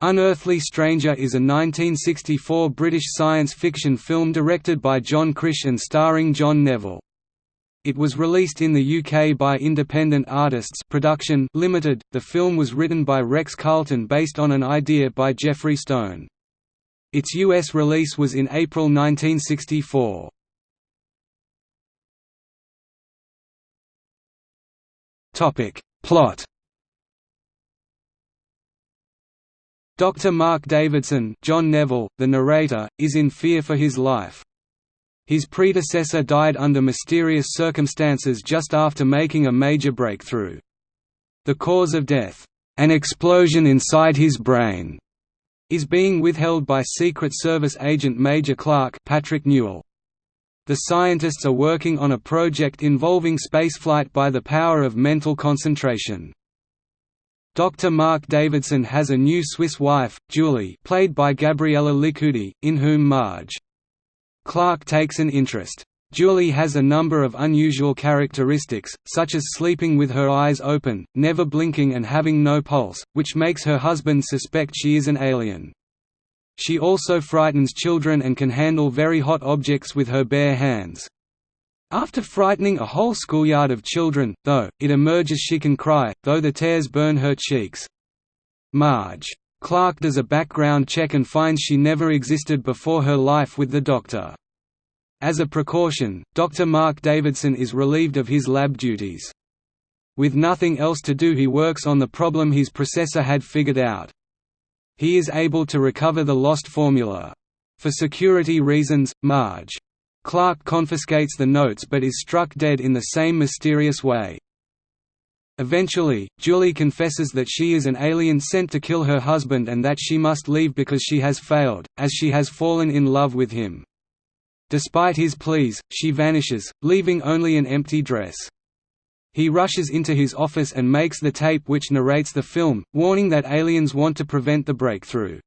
Unearthly Stranger is a 1964 British science fiction film directed by John Krish and starring John Neville. It was released in the UK by Independent Artists Production Limited. The film was written by Rex Carlton based on an idea by Jeffrey Stone. Its US release was in April 1964. Topic: Plot Dr. Mark Davidson John Neville, the narrator, is in fear for his life. His predecessor died under mysterious circumstances just after making a major breakthrough. The cause of death, an explosion inside his brain, is being withheld by Secret Service agent Major Clark Patrick Newell. The scientists are working on a project involving spaceflight by the power of mental concentration. Dr. Mark Davidson has a new Swiss wife, Julie played by Gabriella Licudi, in whom Marge. Clark takes an interest. Julie has a number of unusual characteristics, such as sleeping with her eyes open, never blinking and having no pulse, which makes her husband suspect she is an alien. She also frightens children and can handle very hot objects with her bare hands. After frightening a whole schoolyard of children, though, it emerges she can cry, though the tears burn her cheeks. Marge. Clark does a background check and finds she never existed before her life with the doctor. As a precaution, Dr. Mark Davidson is relieved of his lab duties. With nothing else to do he works on the problem his processor had figured out. He is able to recover the lost formula. For security reasons, Marge Clark confiscates the notes but is struck dead in the same mysterious way. Eventually, Julie confesses that she is an alien sent to kill her husband and that she must leave because she has failed, as she has fallen in love with him. Despite his pleas, she vanishes, leaving only an empty dress. He rushes into his office and makes the tape which narrates the film, warning that aliens want to prevent the breakthrough.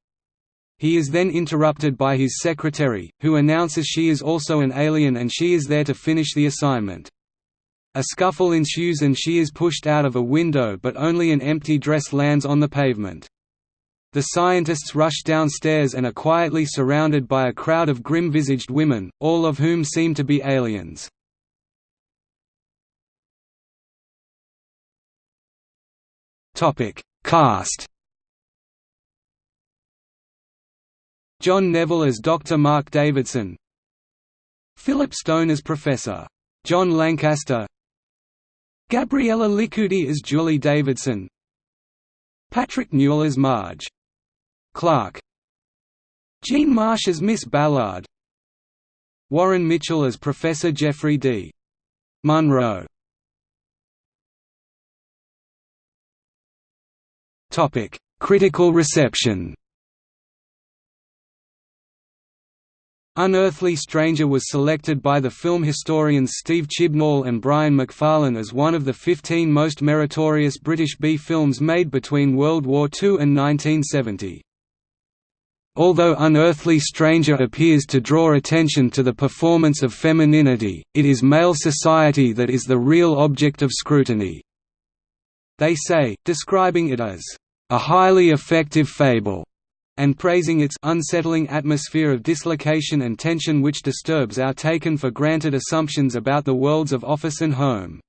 He is then interrupted by his secretary, who announces she is also an alien and she is there to finish the assignment. A scuffle ensues and she is pushed out of a window but only an empty dress lands on the pavement. The scientists rush downstairs and are quietly surrounded by a crowd of grim-visaged women, all of whom seem to be aliens. Cast John Neville as Dr. Mark Davidson Philip Stone as Professor. John Lancaster Gabriella Licudi as Julie Davidson Patrick Newell as Marge. Clark Jean Marsh as Miss Ballard Warren Mitchell as Professor Jeffrey D. Munro Critical reception Unearthly Stranger was selected by the film historians Steve Chibnall and Brian McFarlane as one of the 15 most meritorious British B films made between World War II and 1970. Although Unearthly Stranger appears to draw attention to the performance of femininity, it is male society that is the real object of scrutiny. They say, describing it as, "...a highly effective fable." And praising its unsettling atmosphere of dislocation and tension which disturbs our taken for granted assumptions about the worlds of office and home.